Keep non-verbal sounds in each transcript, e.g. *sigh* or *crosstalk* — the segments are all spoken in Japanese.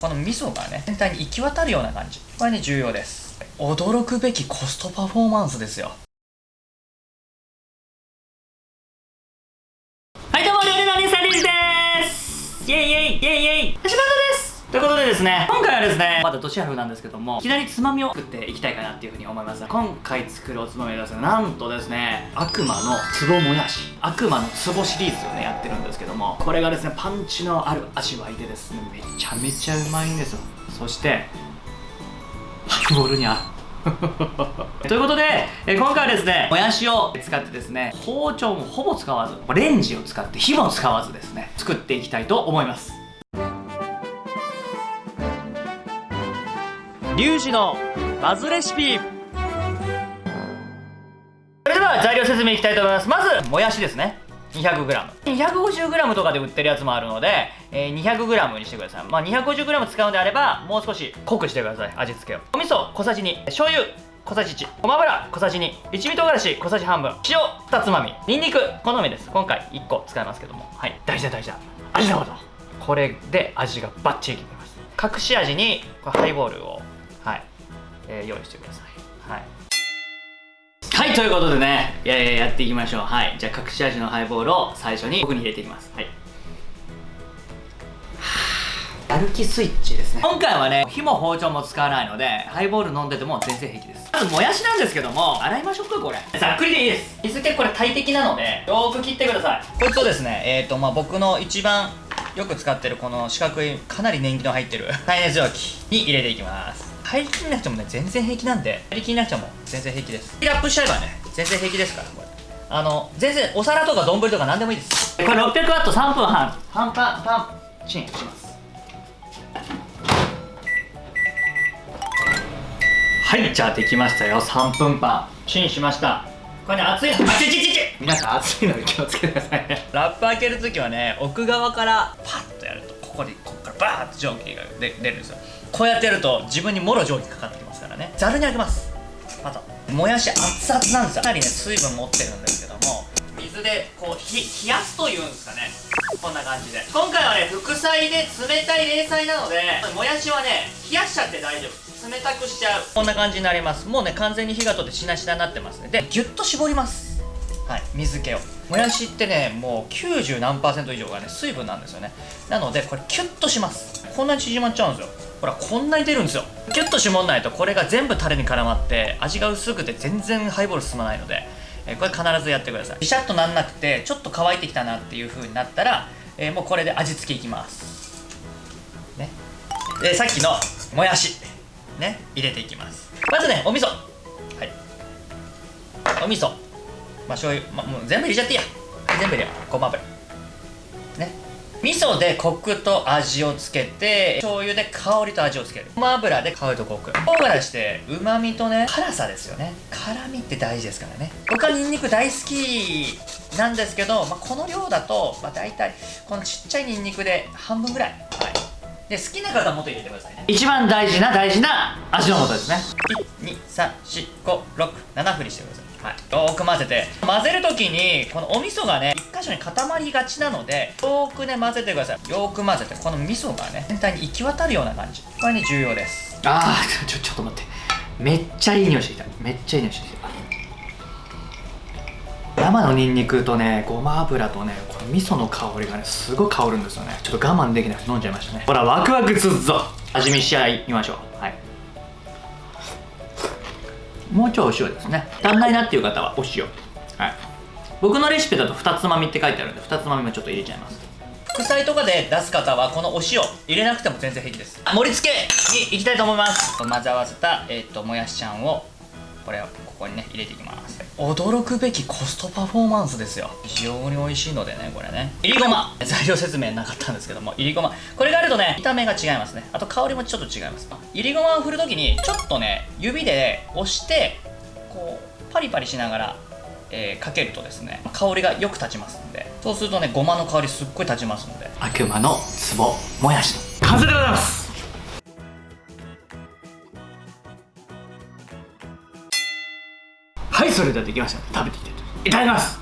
この味噌がね全体に行き渡るような感じ。これね重要です。驚くべきコストパフォーマンスですよ。ということでですね今回はですねまだ年春なんですけどもいきなりつまみを作っていきたいかなっていうふうに思います。今回作るおつまみはですねなんとですね悪魔の壺もやし悪魔の壺シリーズをねやってるんですけどもこれがですねパンチのある味わいでですねめちゃめちゃうまいんですよ。そしてハイボールに合う。*laughs* ということで、え今回はですねもやしを使ってですね包丁もほぼ使わずレンジを使って火も使わずですね作っていきたいと思います。リュウジのバズレシピ。それでは材料説明いきたいと思います。まずもやしですね。200g250g とかで売ってるやつもあるので、えー、200g にしてください。まあ 250g 使うんであればもう少し濃くしてください味付けを。お味噌小さじ2醤油小さじ1ごま油小さじ2一味唐辛子小さじ半分。塩2つまみ。にんにく好みです。今回1個使いますけども。はい。大事だ大事だ。味のことこれで味がバッチリ決めます。隠し味にハイボールを、えー、用意してください。はい。はいということでねいやいややっていきましょう。はい。じゃあ隠し味のハイボールを最初に奥に入れていきます。はい。やる気スイッチですね。今回はね火も包丁も使わないのでハイボール飲んでても全然平気です。まずもやしなんですけども洗いましょうかこれ。ざっくりでいいです。水気これ大敵なのでよーく切ってください。こいつをですねえっ、ー、とまあ僕の一番よく使ってるこの四角いかなり年季の入ってる *laughs* 耐熱蒸気に入れていきます入りきんなくてもね。全然平気なんで。入りきんなくても全然平気です。ラップしちゃえばね。全然平気ですから。これあの全然お皿とか丼とか何でもいいです。これ 600W3 分半。半パンパンチンします。はいじゃあできましたよ。3分パン。チンしました。これね熱い。のあちちちち皆さん熱いので気をつけてくださいね。ラップ開けるときはね奥側からパッとやるとここでこバーッと蒸気が出るんですよ。こうやってやると自分にもろ蒸気かかってきますからね。ざるにあげます。またもやし熱々なんですよ。かなりね水分持ってるんですけども。水でこう冷やすというんですかね。こんな感じで。今回はね副菜で冷たい冷菜なのでもやしはね冷やしちゃって大丈夫。冷たくしちゃう。こんな感じになります。もうね完全に火が通ってしなしなになってますね。でギュッと絞ります。はい水気を。もやしってねもう90何パーセント以上がね水分なんですよね。なのでこれキュッとします。こんなに縮まっちゃうんですよ。ほらこんなに出るんですよ。キュッと絞んないとこれが全部タレに絡まって味が薄くて全然ハイボール進まないので、えこれ必ずやってください。ビシャッとなんなくてちょっと乾いてきたなっていう風になったら、えー、もうこれで味付けいきます。ね。でさっきのもやし。ね。入れていきます。まずねお味噌。はい。お味噌。まあ醤油、ま、もう全部入れちゃっていいや。全部入れよう。ごま油。ね。味噌でコクと味をつけて醤油で香りと味をつける。ごま油で香りとコク。唐辛子ってうまみとね辛さですよね。辛みって大事ですからね。僕はニンニク大好きなんですけど、まあ、この量だと、まあ、大体このちっちゃいニンニクで半分ぐらい。はい。で好きな方はもっと入れてくださいね。一番大事な大事な味の素ですね。1234567振りしてくださいはい、よーく混ぜて。混ぜるときにこのお味噌がね1箇所に固まりがちなのでよーくね混ぜてください。よーく混ぜて。この味噌がね全体に行き渡るような感じ。これね重要です。あーちょちょっと待って。めっちゃいい匂いしてきた。めっちゃいい匂いしてきた。生のニンニクとねごま油とねこの味噌の香りがねすごい香るんですよね。ちょっと我慢できなくて飲んじゃいましたね。ほらワクワクするぞ。味見し合いみましょう。はい。もうちょいお塩ですね。足んないなっていう方はお塩。はい。僕のレシピだと2つまみって書いてあるんで2つまみもちょっと入れちゃいます。副菜とかで出す方はこのお塩入れなくても全然平気です。盛り付けにいきたいと思います。混ぜ合わせた、えーと、ともやしちゃんをこれをここにね入れていきます。驚くべきコストパフォーマンスですよ。非常に美味しいのでねこれね。いりごま。材料説明なかったんですけどもいりごま。これがあるとね見た目が違いますね。あと香りもちょっと違います。いりごまを振るときにちょっとね指で押してこうパリパリしながらえー、かけるとですね香りがよく立ちますんで。そうするとねごまの香りすっごい立ちますんで。悪魔の壺もやしの完成でございますはいそれではできました。食べていきたいといただきます。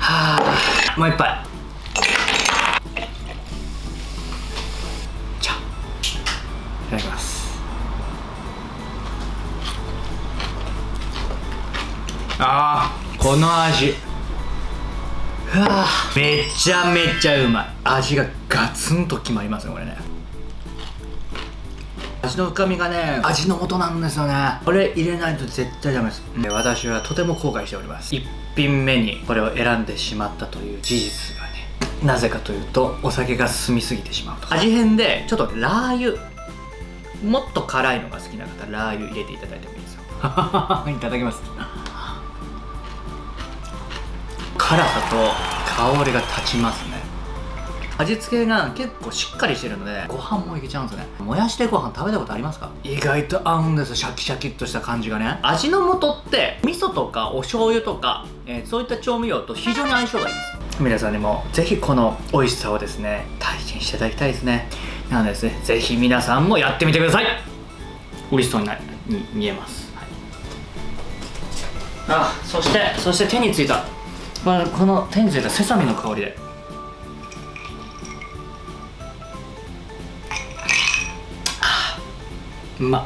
はあもう一杯。じゃいただきます。あーこの味。うわめちゃめちゃうまい。味がガツンと決まりますねこれね。味の深みがね味の素なんですよね。これ入れないと絶対ダメです。で私はとても後悔しております。1品目にこれを選んでしまったという事実がねなぜかというとお酒が進みすぎてしまうと味変でちょっとラー油もっと辛いのが好きな方ラー油入れていただいてもいいですよ。*laughs* いただきます。辛さと香りが立ちますね味付けが結構しっかりしてるのでご飯もいけちゃうんですね。もやしでご飯食べたことありますか？意外と合うんですよシャキシャキっとした感じがね。味の素って味噌とかお醤油とか、えー、そういった調味料と非常に相性がいいです。皆さんにもぜひこの美味しさをですね体験していただきたいですね。なのでですねぜひ皆さんもやってみてください。美味しそうになに見えます、はい、あそしてそして手についた。この手についたセサミの香りでうまっ